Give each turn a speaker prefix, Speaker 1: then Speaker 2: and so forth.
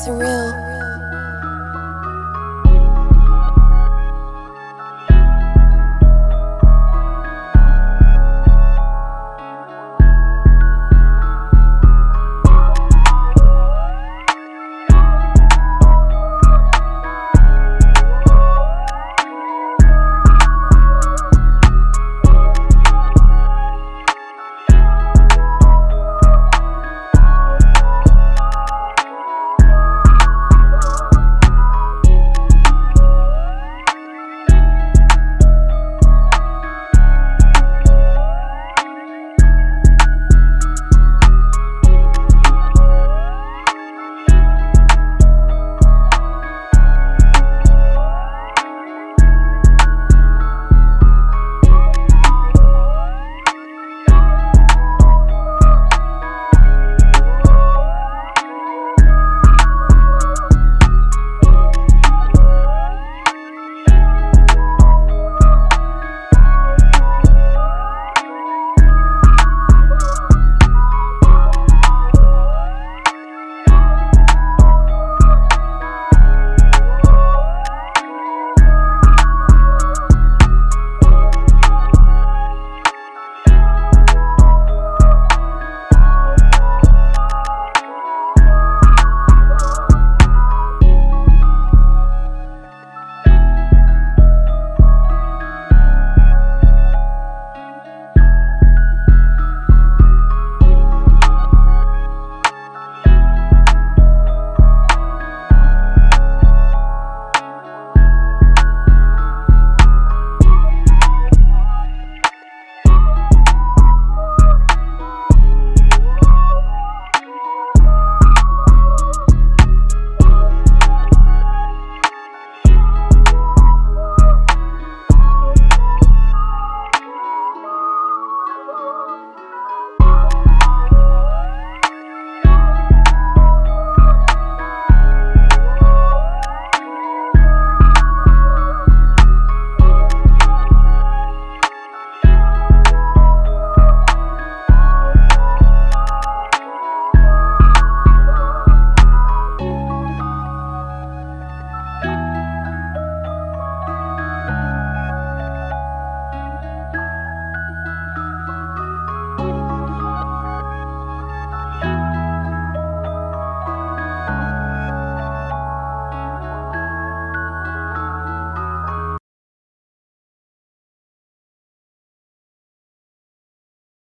Speaker 1: surreal.